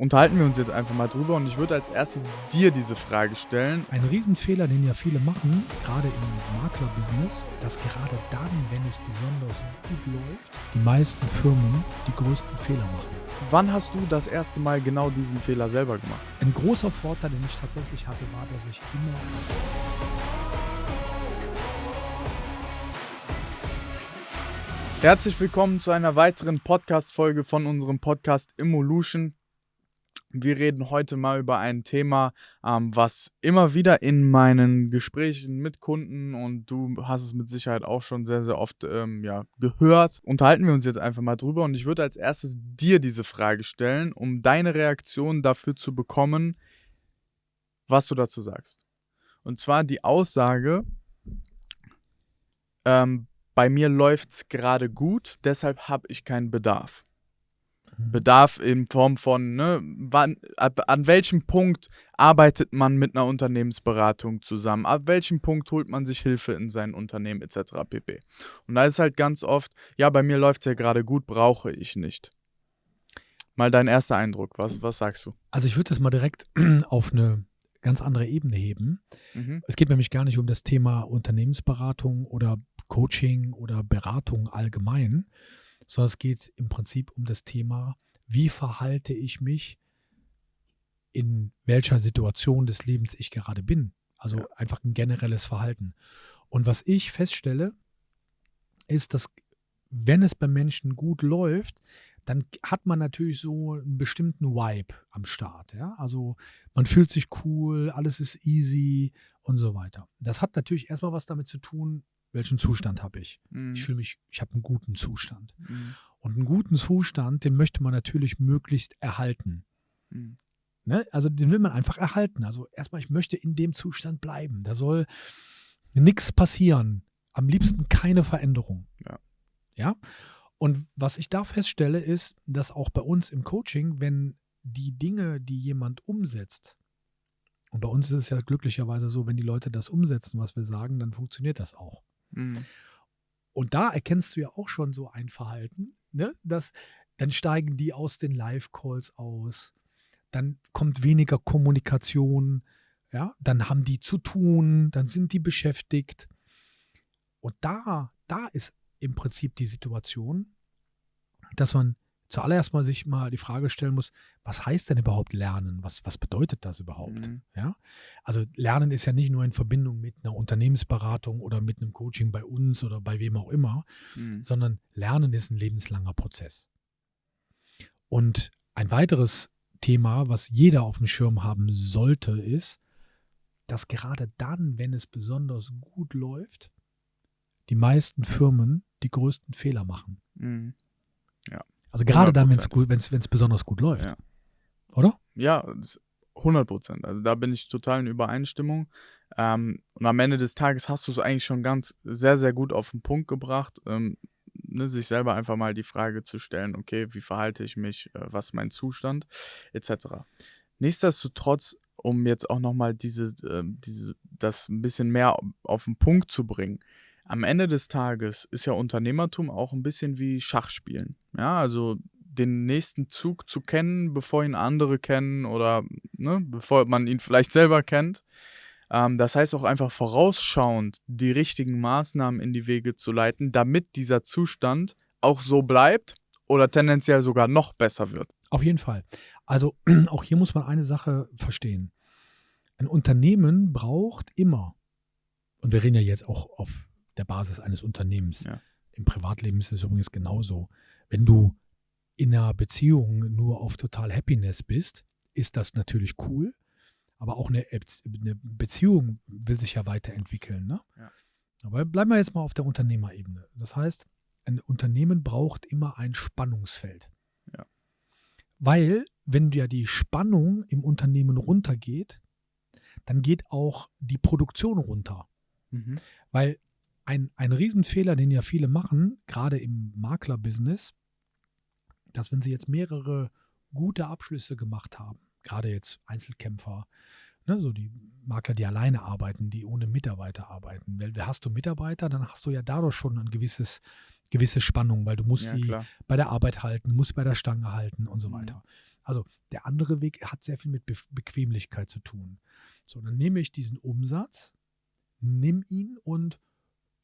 unterhalten wir uns jetzt einfach mal drüber und ich würde als erstes dir diese Frage stellen. Ein Riesenfehler, den ja viele machen, gerade im Maklerbusiness, dass gerade dann, wenn es besonders gut läuft, die meisten Firmen die größten Fehler machen. Wann hast du das erste Mal genau diesen Fehler selber gemacht? Ein großer Vorteil, den ich tatsächlich hatte, war, dass ich immer Herzlich willkommen zu einer weiteren Podcast-Folge von unserem Podcast Immolution. Wir reden heute mal über ein Thema, ähm, was immer wieder in meinen Gesprächen mit Kunden und du hast es mit Sicherheit auch schon sehr, sehr oft ähm, ja, gehört. Unterhalten wir uns jetzt einfach mal drüber und ich würde als erstes dir diese Frage stellen, um deine Reaktion dafür zu bekommen, was du dazu sagst. Und zwar die Aussage, ähm, bei mir läuft es gerade gut, deshalb habe ich keinen Bedarf. Bedarf in Form von, ne, wann, ab, an welchem Punkt arbeitet man mit einer Unternehmensberatung zusammen, ab welchem Punkt holt man sich Hilfe in sein Unternehmen etc. pp. Und da ist halt ganz oft, ja, bei mir läuft es ja gerade gut, brauche ich nicht. Mal dein erster Eindruck, was, was sagst du? Also ich würde das mal direkt auf eine ganz andere Ebene heben. Mhm. Es geht nämlich gar nicht um das Thema Unternehmensberatung oder Coaching oder Beratung allgemein, sondern es geht im Prinzip um das Thema, wie verhalte ich mich in welcher Situation des Lebens ich gerade bin. Also ja. einfach ein generelles Verhalten. Und was ich feststelle, ist, dass wenn es bei Menschen gut läuft, dann hat man natürlich so einen bestimmten Vibe am Start. Ja? Also man fühlt sich cool, alles ist easy und so weiter. Das hat natürlich erstmal was damit zu tun, welchen Zustand habe ich? Mhm. Ich fühle mich, ich habe einen guten Zustand. Mhm. Und einen guten Zustand, den möchte man natürlich möglichst erhalten. Mhm. Ne? Also den will man einfach erhalten. Also erstmal, ich möchte in dem Zustand bleiben. Da soll nichts passieren. Am liebsten keine Veränderung. Ja. ja. Und was ich da feststelle, ist, dass auch bei uns im Coaching, wenn die Dinge, die jemand umsetzt, und bei uns ist es ja glücklicherweise so, wenn die Leute das umsetzen, was wir sagen, dann funktioniert das auch. Mhm. Und da erkennst du ja auch schon so ein Verhalten, ne? dass dann steigen die aus den Live-Calls aus, dann kommt weniger Kommunikation, ja, dann haben die zu tun, dann sind die beschäftigt. Und da, da ist im Prinzip die Situation, dass man zuallererst mal sich mal die Frage stellen muss, was heißt denn überhaupt Lernen? Was, was bedeutet das überhaupt? Mhm. Ja? Also Lernen ist ja nicht nur in Verbindung mit einer Unternehmensberatung oder mit einem Coaching bei uns oder bei wem auch immer, mhm. sondern Lernen ist ein lebenslanger Prozess. Und ein weiteres Thema, was jeder auf dem Schirm haben sollte, ist, dass gerade dann, wenn es besonders gut läuft, die meisten Firmen die größten Fehler machen. Mhm. Also gerade 100%. dann, wenn es gut, wenn es besonders gut läuft. Ja. Oder? Ja, 100 Prozent. Also da bin ich total in Übereinstimmung. Ähm, und am Ende des Tages hast du es eigentlich schon ganz sehr, sehr gut auf den Punkt gebracht, ähm, ne, sich selber einfach mal die Frage zu stellen, okay, wie verhalte ich mich, äh, was ist mein Zustand, etc. Nichtsdestotrotz, um jetzt auch nochmal diese, äh, diese, das ein bisschen mehr auf den Punkt zu bringen, am Ende des Tages ist ja Unternehmertum auch ein bisschen wie Schachspielen. Ja, also den nächsten Zug zu kennen, bevor ihn andere kennen oder ne, bevor man ihn vielleicht selber kennt. Ähm, das heißt auch einfach vorausschauend die richtigen Maßnahmen in die Wege zu leiten, damit dieser Zustand auch so bleibt oder tendenziell sogar noch besser wird. Auf jeden Fall. Also auch hier muss man eine Sache verstehen. Ein Unternehmen braucht immer, und wir reden ja jetzt auch auf der Basis eines Unternehmens. Ja. Im Privatleben ist es übrigens genauso. Wenn du in einer Beziehung nur auf total Happiness bist, ist das natürlich cool. Aber auch eine, eine Beziehung will sich ja weiterentwickeln. Ne? Ja. Aber bleiben wir jetzt mal auf der Unternehmerebene. Das heißt, ein Unternehmen braucht immer ein Spannungsfeld. Ja. Weil, wenn ja die Spannung im Unternehmen runtergeht, dann geht auch die Produktion runter. Mhm. Weil ein, ein Riesenfehler, den ja viele machen, gerade im Maklerbusiness, dass wenn sie jetzt mehrere gute Abschlüsse gemacht haben, gerade jetzt Einzelkämpfer, ne, so die Makler, die alleine arbeiten, die ohne Mitarbeiter arbeiten. Weil hast du Mitarbeiter, dann hast du ja dadurch schon ein gewisses, gewisse Spannung, weil du musst ja, sie klar. bei der Arbeit halten, musst bei der Stange halten und so mhm. weiter. Also der andere Weg hat sehr viel mit Be Bequemlichkeit zu tun. So, dann nehme ich diesen Umsatz, nimm ihn und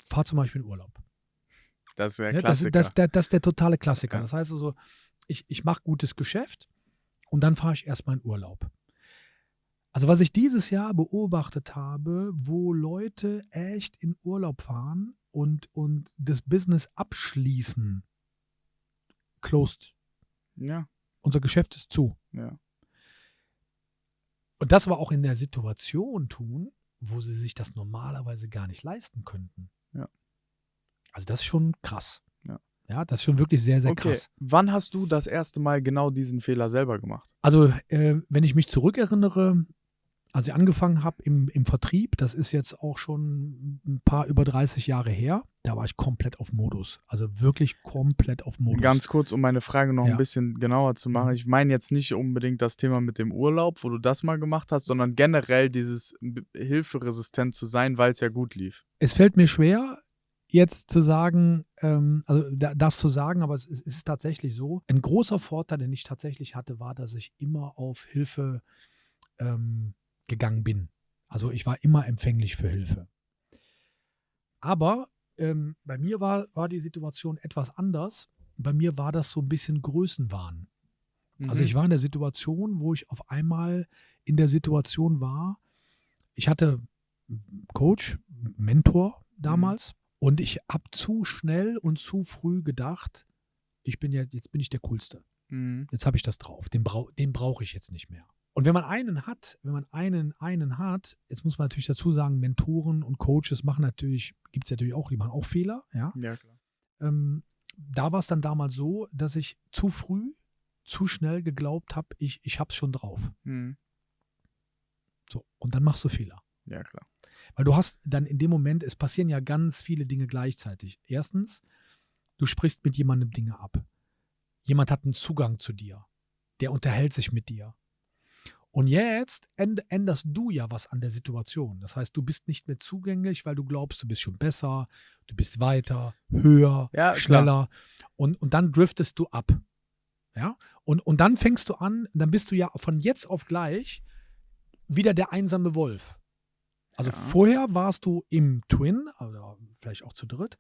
fahre zum Beispiel in Urlaub. Das ist der ja, Klassiker. Das, das, das, ist der totale Klassiker. Ja. Das heißt also, ich, ich mache gutes Geschäft und dann fahre ich erstmal in Urlaub. Also was ich dieses Jahr beobachtet habe, wo Leute echt in Urlaub fahren und, und das Business abschließen, closed. Ja. Unser Geschäft ist zu. Ja. Und das aber auch in der Situation tun, wo sie sich das normalerweise gar nicht leisten könnten. Also das ist schon krass. Ja. Ja, das ist schon wirklich sehr, sehr okay. krass. Wann hast du das erste Mal genau diesen Fehler selber gemacht? Also, äh, wenn ich mich zurückerinnere, als ich angefangen habe im, im Vertrieb, das ist jetzt auch schon ein paar über 30 Jahre her, da war ich komplett auf Modus. Also wirklich komplett auf Modus. Ganz kurz, um meine Frage noch Ja. ein bisschen genauer zu machen. Mhm. Ich meine jetzt nicht unbedingt das Thema mit dem Urlaub, wo du das mal gemacht hast, sondern generell dieses hilferesistent zu sein, weil es ja gut lief. es fällt mir schwer, jetzt zu sagen, ähm, also da, das zu sagen, aber es ist, es ist tatsächlich so. Ein großer Vorteil, den ich tatsächlich hatte, war, dass ich immer auf Hilfe ähm, gegangen bin. Also ich war immer empfänglich für Hilfe. Aber ähm, bei mir war, war die Situation etwas anders. Bei mir war das so ein bisschen Größenwahn. Also Mhm. ich war in der Situation, wo ich auf einmal in der Situation war, ich hatte Coach, Mentor damals und ich habe zu schnell und zu früh gedacht, ich bin ja, jetzt bin ich der Coolste. Mhm. Jetzt habe ich das drauf. Den, brau den brauche ich jetzt nicht mehr. Und wenn man einen hat, wenn man einen, einen hat, jetzt muss man natürlich dazu sagen, Mentoren und Coaches machen natürlich, gibt es natürlich auch, die machen auch Fehler, ja. Ja, klar. Ähm, da war es dann damals so, dass ich zu früh, zu schnell geglaubt habe, ich, ich habe es schon drauf. Mhm. So, und dann machst du Fehler. Ja, klar. Weil du hast dann in dem Moment, es passieren ja ganz viele Dinge gleichzeitig. Erstens, du sprichst mit jemandem Dinge ab. Jemand hat einen Zugang zu dir. Der unterhält sich mit dir. Und jetzt änd- änderst du ja was an der Situation. Das heißt, du bist nicht mehr zugänglich, weil du glaubst, du bist schon besser, du bist weiter, höher, Ja, klar. schneller. Und, und dann driftest du ab. Ja? Und, und dann fängst du an, dann bist du ja von jetzt auf gleich wieder der einsame Wolf. Also Ja. vorher warst du im Twin, oder vielleicht auch zu dritt,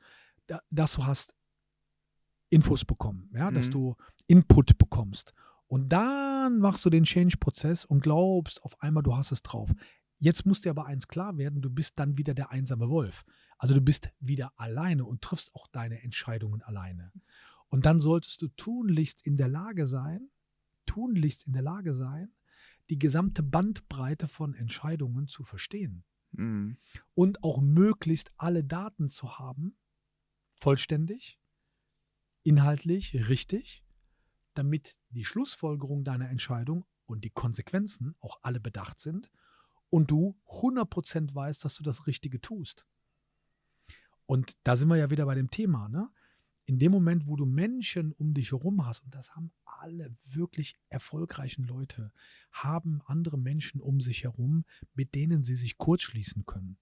da, dass du hast Infos bekommen, ja, dass Mhm. du Input bekommst. Und dann machst du den Change-Prozess und glaubst auf einmal, du hast es drauf. Jetzt muss dir aber eins klar werden, du bist dann wieder der einsame Wolf. Also du bist wieder alleine und triffst auch deine Entscheidungen alleine. Und dann solltest du tunlichst in der Lage sein, tunlichst in der Lage sein, die gesamte Bandbreite von Entscheidungen zu verstehen Mhm. und auch möglichst alle Daten zu haben, vollständig, inhaltlich, richtig, damit die Schlussfolgerung deiner Entscheidung und die Konsequenzen auch alle bedacht sind und du 100% weißt, dass du das Richtige tust. Und da sind wir ja wieder bei dem Thema, ne? In dem Moment, wo du Menschen um dich herum hast, und das haben alle wirklich erfolgreichen Leute, haben andere Menschen um sich herum, mit denen sie sich kurzschließen können,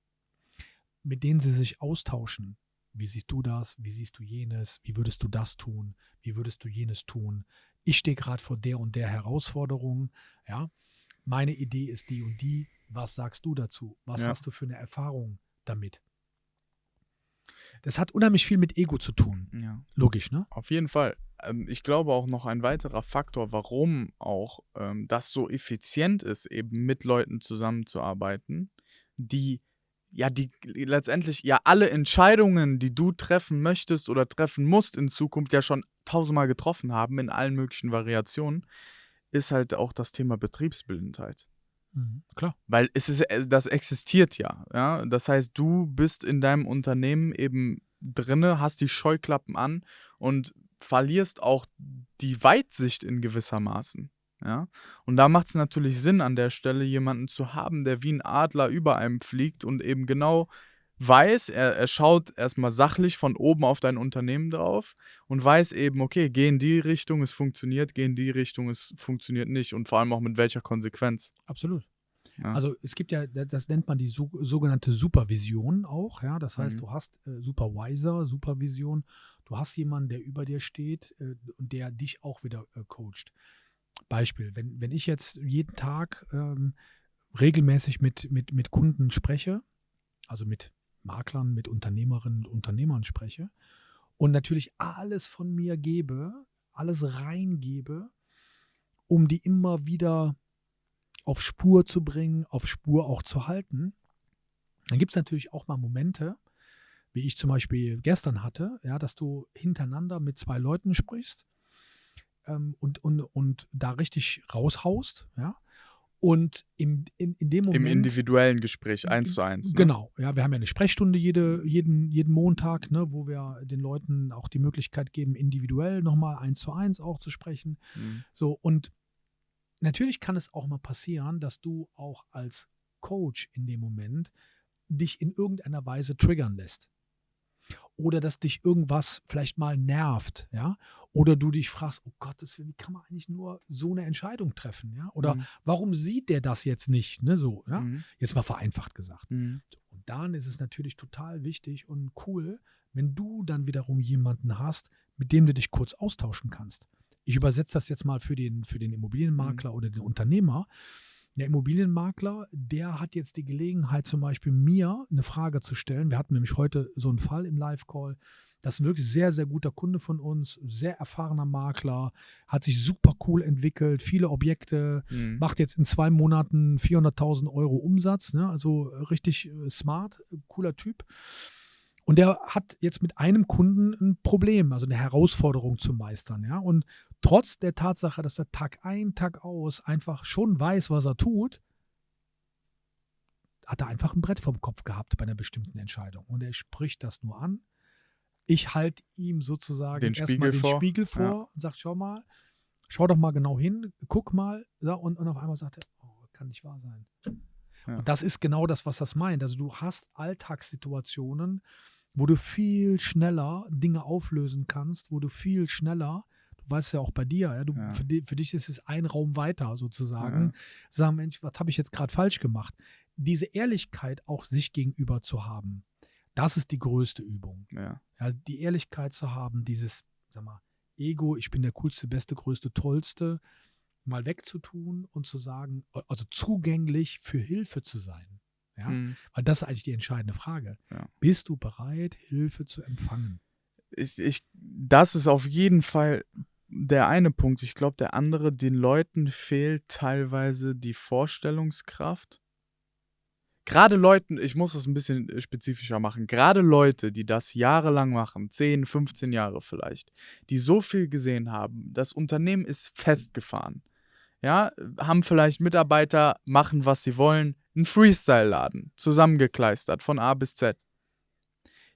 mit denen sie sich austauschen. Wie siehst du das? Wie siehst du jenes? Wie würdest du das tun? Wie würdest du jenes tun? Ich stehe gerade vor der und der Herausforderung. Ja, meine Idee ist die und die. Was sagst du dazu? Was Ja. hast du für eine Erfahrung damit? Das hat unheimlich viel mit Ego zu tun. Ja. Logisch, ne? Auf jeden Fall. Ähm, ich glaube auch noch ein weiterer Faktor, warum auch ähm, das so effizient ist, eben mit Leuten zusammenzuarbeiten, die ja, die letztendlich ja alle Entscheidungen, die du treffen möchtest oder treffen musst in Zukunft ja schon tausendmal getroffen haben in allen möglichen Variationen, ist halt auch das Thema Betriebsblindheit. Mhm, klar. Weil es ist, äh, das existiert ja, ja. Das heißt, du bist in deinem Unternehmen eben drinne, hast die Scheuklappen an und verlierst auch die Weitsicht in gewissermaßen. Ja. Und da macht es natürlich Sinn, an der Stelle jemanden zu haben, der wie ein Adler über einem fliegt und eben genau weiß, er, er schaut erstmal sachlich von oben auf dein Unternehmen drauf und weiß eben, okay, geh in die Richtung, es funktioniert, geh in die Richtung, es funktioniert nicht und vor allem auch mit welcher Konsequenz. Absolut. Ja. Also es gibt ja, das nennt man die so, sogenannte Supervision auch, ja. Das heißt, Mhm. du hast äh, Supervisor, Supervision, du hast jemanden, der über dir steht äh, und der dich auch wieder äh, coacht. Beispiel, wenn, wenn ich jetzt jeden Tag ähm, regelmäßig mit, mit, mit Kunden spreche, also mit Maklern, mit Unternehmerinnen und Unternehmern spreche und natürlich alles von mir gebe, alles reingebe, um die immer wieder auf Spur zu bringen, auf Spur auch zu halten, dann gibt es natürlich auch mal Momente, wie ich zum Beispiel gestern hatte, ja, dass du hintereinander mit zwei Leuten sprichst ähm, und, und, und da richtig raushaust, ja. Und im, in, in dem Moment. Im individuellen Gespräch, eins zu eins. Ne? Genau, ja, wir haben ja eine Sprechstunde jede, jeden, jeden Montag, ne, wo wir den Leuten auch die Möglichkeit geben, individuell nochmal eins zu eins auch zu sprechen. Mhm. So, und natürlich kann es auch mal passieren, dass du auch als Coach in dem Moment dich in irgendeiner Weise triggern lässt oder dass dich irgendwas vielleicht mal nervt, ja, oder du dich fragst, oh Gott, wie kann man eigentlich nur so eine Entscheidung treffen, ja, oder mhm. warum sieht der das jetzt nicht, ne, so, ja, mhm. jetzt mal vereinfacht gesagt. Mhm. Und dann ist es natürlich total wichtig und cool, wenn du dann wiederum jemanden hast, mit dem du dich kurz austauschen kannst. Ich übersetze das jetzt mal für den, für den Immobilienmakler mhm. oder den Unternehmer. Der Immobilienmakler, der hat jetzt die Gelegenheit, zum Beispiel mir eine Frage zu stellen. Wir hatten nämlich heute so einen Fall im Live-Call. Das ist ein wirklich sehr, sehr guter Kunde von uns, sehr erfahrener Makler, hat sich super cool entwickelt, viele Objekte, mhm. macht jetzt in zwei Monaten 400.000 Euro Umsatz, ne? also richtig äh, smart, cooler Typ. Und der hat jetzt mit einem Kunden ein Problem, also eine Herausforderung zu meistern, ja. Und trotz der Tatsache, dass er Tag ein, Tag aus einfach schon weiß, was er tut, hat er einfach ein Brett vom Kopf gehabt bei einer bestimmten Entscheidung. Und er spricht das nur an. Ich halte ihm sozusagen den erstmal den vor. Spiegel vor ja. und sage, schau mal, schau doch mal genau hin, guck mal. Und, und auf einmal sagt er, oh, kann nicht wahr sein. Ja. Und das ist genau das, was das meint. Also du hast Alltagssituationen, wo du viel schneller Dinge auflösen kannst, wo du viel schneller, weißt ja auch bei dir, ja, du, ja. Für, die, für, dich ist es ein Raum weiter sozusagen, ja. sagen, Mensch, was habe ich jetzt gerade falsch gemacht? Diese Ehrlichkeit auch sich gegenüber zu haben, das ist die größte Übung. Ja. ja. die Ehrlichkeit zu haben, dieses, sag mal, Ego, ich bin der coolste, beste, größte, tollste, mal wegzutun und zu sagen, also zugänglich für Hilfe zu sein. Ja? Mhm. Weil das ist eigentlich die entscheidende Frage. Ja. Bist du bereit, Hilfe zu empfangen? Ich, ich, das ist auf jeden Fall der eine Punkt. Ich glaube, der andere, den Leuten fehlt teilweise die Vorstellungskraft. Gerade Leuten, ich muss es ein bisschen äh, spezifischer machen, gerade Leute, die das jahrelang machen, 10, 15 Jahre vielleicht, die so viel gesehen haben, das Unternehmen ist festgefahren. Ja, haben vielleicht Mitarbeiter, machen, was sie wollen, ein Freestyle-Laden, zusammengekleistert von A bis Z.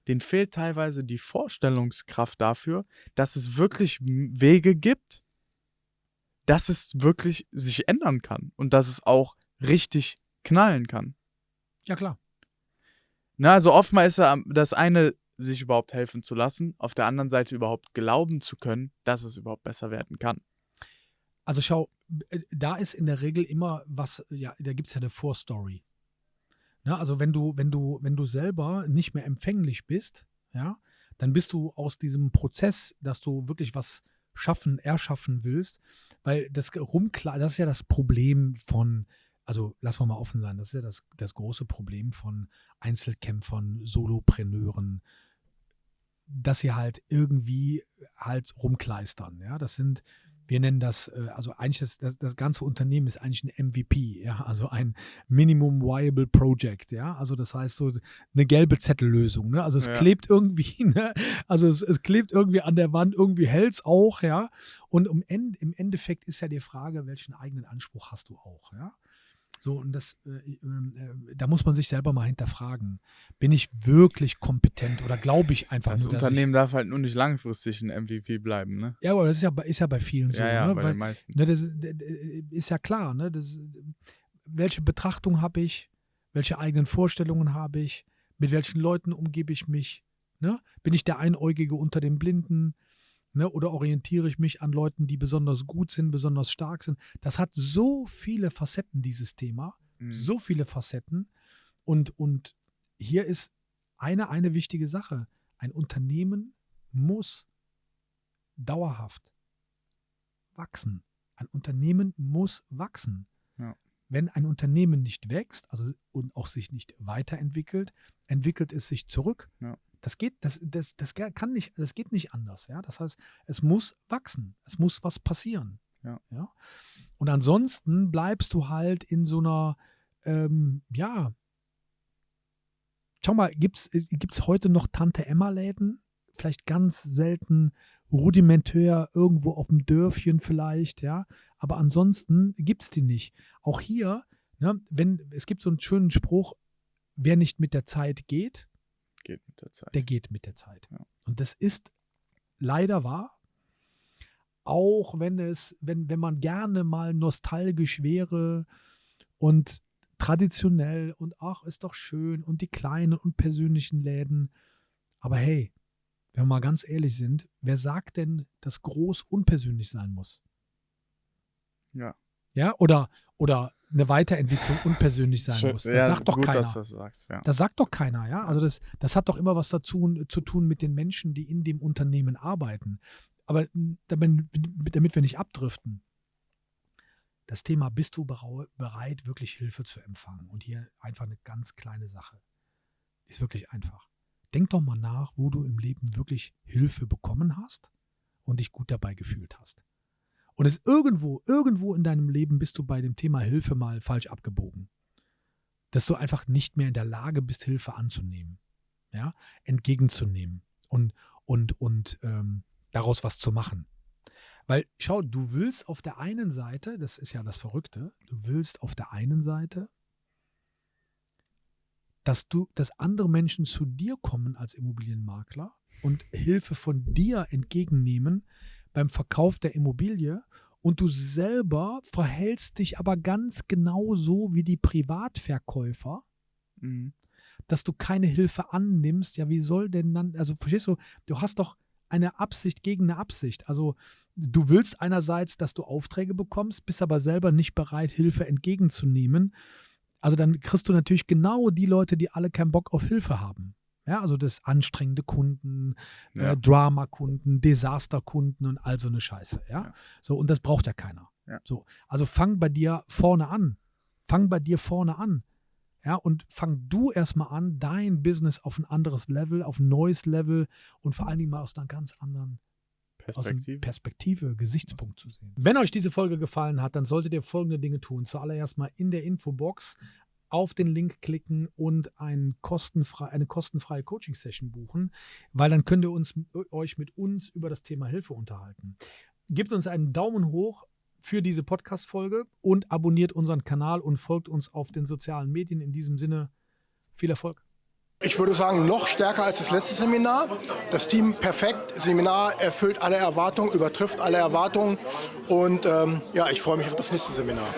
Den fehlt teilweise die Vorstellungskraft dafür, dass es wirklich Wege gibt, dass es wirklich sich ändern kann und dass es auch richtig knallen kann. Ja, klar. Na, also oftmals ist ja das eine, sich überhaupt helfen zu lassen, auf der anderen Seite überhaupt glauben zu können, dass es überhaupt besser werden kann. Also schau, äh, da ist in der Regel immer was, ja, da gibt es ja eine Vorstory. Ne, also wenn du, wenn du, wenn du selber nicht mehr empfänglich bist, ja, dann bist du aus diesem Prozess, dass du wirklich was schaffen, erschaffen willst, weil das rumklar, das ist ja das Problem von, also lass mal offen sein, das ist ja das, das große Problem von Einzelkämpfern, Solopreneuren, dass sie halt irgendwie halt rumkleistern. Ja, das sind wir nennen das, äh, also eigentlich ist das, das ganze Unternehmen ist eigentlich ein MVP, ja, also ein Minimum Viable Project, ja, also das heißt so eine gelbe Zettellösung, ne, also es ja. klebt irgendwie, ne, also es, es klebt irgendwie an der Wand, irgendwie hält es auch, ja, und End, im Endeffekt ist ja die Frage, welchen eigenen Anspruch hast du auch, ja. So, und das, äh, äh, da muss man sich selber mal hinterfragen. Bin ich wirklich kompetent oder glaube ich einfach das nur, Das Unternehmen darf halt nur nicht langfristig ein MVP bleiben, ne? Ja, aber das ist ja, ist ja bei vielen so. Ja, ja, ne? bei Weil, den meisten. Ne, das ist, ist, ja klar, ne? Das, welche Betrachtung habe ich? Welche eigenen Vorstellungen habe ich? Mit welchen Leuten umgebe ich mich? Ne? Bin ich der Einäugige unter den Blinden? Ne, oder orientiere ich mich an Leuten, die besonders gut sind, besonders stark sind? Das hat so viele Facetten, dieses Thema. Mhm. So viele Facetten. Und, und hier ist eine, eine wichtige Sache. Ein Unternehmen muss dauerhaft wachsen. Ein Unternehmen muss wachsen. Ja. Wenn ein Unternehmen nicht wächst also, und auch sich nicht weiterentwickelt, entwickelt es sich zurück. Ja. Das geht, das, das, das kann nicht, das geht nicht anders. Ja? Das heißt, es muss wachsen, es muss was passieren. Ja. ja? Und ansonsten bleibst du halt in so einer, ähm, ja, schau mal, gibt es heute noch Tante-Emma-Läden? Vielleicht ganz selten rudimentär irgendwo auf dem Dörfchen vielleicht, ja. Aber ansonsten gibt es die nicht. Auch hier, ne, wenn, es gibt so einen schönen Spruch, wer nicht mit der Zeit geht, geht mit der Zeit. der geht mit der Zeit. Ja. Und das ist leider wahr. Auch wenn es, wenn, wenn man gerne mal nostalgisch wäre und traditionell und ach, ist doch schön und die kleinen und persönlichen Läden. Aber hey, wenn wir mal ganz ehrlich sind, wer sagt denn, dass groß unpersönlich sein muss? Ja. Ja, oder, oder eine Weiterentwicklung unpersönlich sein Schön, muss. Das ja, sagt doch gut, keiner. Sagst, ja. das sagt doch keiner, ja. Also das, das hat doch immer was dazu zu tun mit den Menschen, die in dem Unternehmen arbeiten. Aber damit, damit wir nicht abdriften, das Thema, bist du bereit, wirklich Hilfe zu empfangen? Und hier einfach eine ganz kleine Sache. Ist wirklich einfach. Denk doch mal nach, wo du im Leben wirklich Hilfe bekommen hast und dich gut dabei gefühlt hast. Und es irgendwo, irgendwo in deinem Leben bist du bei dem Thema Hilfe mal falsch abgebogen. Dass du einfach nicht mehr in der Lage bist, Hilfe anzunehmen, ja, entgegenzunehmen und, und, und ähm, daraus was zu machen. Weil, schau, du willst auf der einen Seite, das ist ja das Verrückte, du willst auf der einen Seite, dass du, dass andere Menschen zu dir kommen als Immobilienmakler und Hilfe von dir entgegennehmen beim Verkauf der Immobilie und du selber verhältst dich aber ganz genau so wie die Privatverkäufer, Mhm. dass du keine Hilfe annimmst. Ja, wie soll denn dann, also verstehst du, du hast doch eine Absicht gegen eine Absicht. Also du willst einerseits, dass du Aufträge bekommst, bist aber selber nicht bereit, Hilfe entgegenzunehmen. Also dann kriegst du natürlich genau die Leute, die alle keinen Bock auf Hilfe haben. Ja, also das anstrengende Kunden, Ja. äh, Drama-Kunden, Desaster-Kunden und all so eine Scheiße. Ja? Ja. So, und das braucht ja keiner. Ja. So, also fang bei dir vorne an. Fang bei dir vorne an. Ja, und fang du erstmal an, dein Business auf ein anderes Level, auf ein neues Level und vor allen Dingen mal aus einer ganz anderen Perspektive. Perspektive, Gesichtspunkt zu sehen. Wenn euch diese Folge gefallen hat, dann solltet ihr folgende Dinge tun. Zuallererst mal in der Infobox auf den Link klicken und ein kostenfrei, eine kostenfreie Coaching-Session buchen, weil dann könnt ihr uns, euch mit uns über das Thema Hilfe unterhalten. Gebt uns einen Daumen hoch für diese Podcast-Folge und abonniert unseren Kanal und folgt uns auf den sozialen Medien. In diesem Sinne, viel Erfolg. Ich würde sagen, noch stärker als das letzte Seminar. Das Team perfekt. Seminar erfüllt alle Erwartungen, übertrifft alle Erwartungen. Und ähm, ja, ich freue mich auf das nächste Seminar.